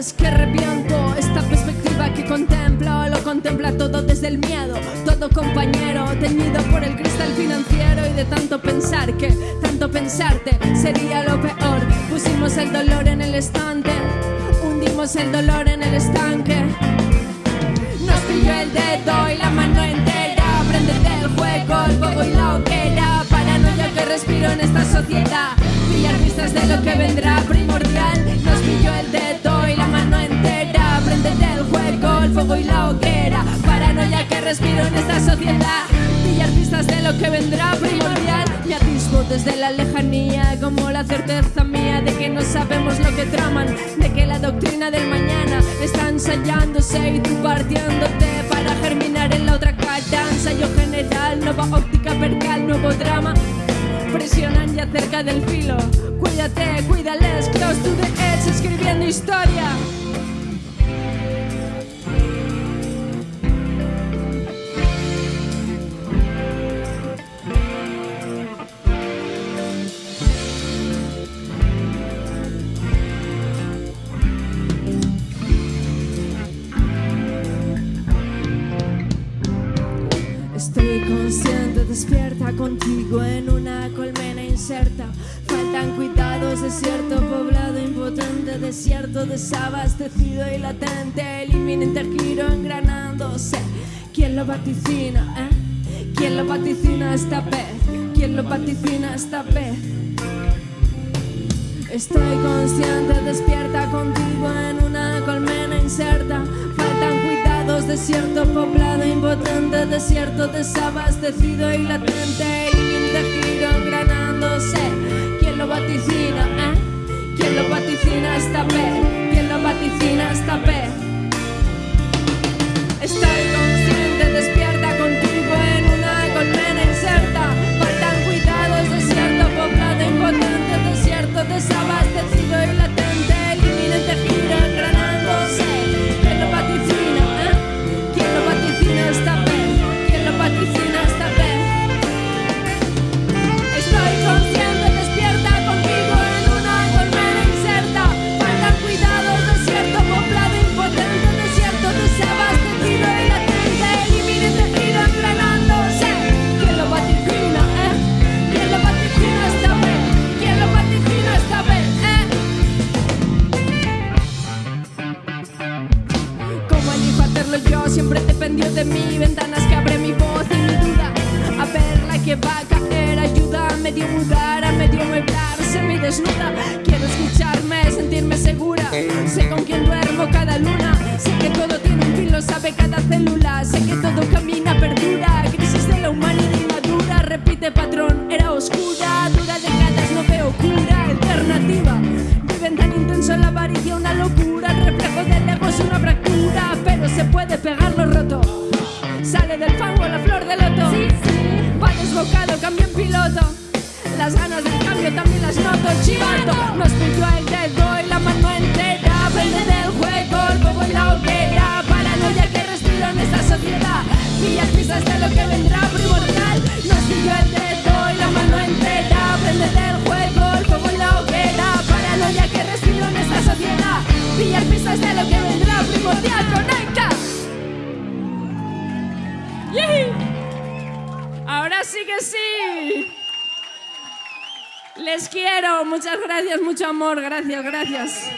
que arrepiento esta perspectiva que contemplo. Lo contempla todo desde el miedo, todo compañero, teñido por el cristal financiero y de tanto pensar que tanto pensarte sería lo peor. Pusimos el dolor en el estante, hundimos el dolor en el estanque. Nos pilló el dedo y la mano entera. Aprendete el juego, el juego y la hoguera. Paranoia que respiro en esta sociedad. Pillar pistas de lo que vendrá primordial. Sociedad, pillar pistas de lo que vendrá primordial. Me atisbo desde la lejanía, como la certeza mía de que no sabemos lo que traman, de que la doctrina del mañana está ensayándose y tú partiéndote para germinar en la otra cara. Ensayo general, nueva óptica percal, nuevo drama. Presionan ya cerca del filo. Cuídate, cuídales, close to the edge, escribiendo historia. Estoy consciente, despierta contigo en una colmena inserta. Faltan cuidados, desierto poblado, impotente, desierto desabastecido y latente. El inminente giro engranándose. ¿Quién lo vaticina? Eh? ¿Quién lo vaticina esta vez? ¿Quién lo vaticina esta vez? Estoy consciente, despierta contigo en una colmena inserta. Desierto poblado, impotente, desierto desabastecido y latente. Giro engranándose. ¿Quién lo vaticina? Eh? ¿Quién lo vaticina esta vez? ¿Quién lo vaticina esta vez? Estoy consciente, despierta contigo en una colmena inserta. Faltan cuidados, desierto poblado, impotente, desierto desabastecido y latente. Siempre dependió de mí. Ventanas que abre mi voz y mi duda. A ver la que va a caer, ayuda a medio mudar, a medio mueblar, semi desnuda. Quiero escucharme, sentirme segura. Sé con quién duermo cada luna. Sé que todo tiene un fin, lo sabe cada célula. Sé que todo camina, perdura. Las ganas del cambio también las noto. Chivato, nos pilló el dedo y la mano entera. Prende del juego, el fuego y la hoguera. Sí que sí. Les quiero. Muchas gracias, mucho amor. Gracias, gracias.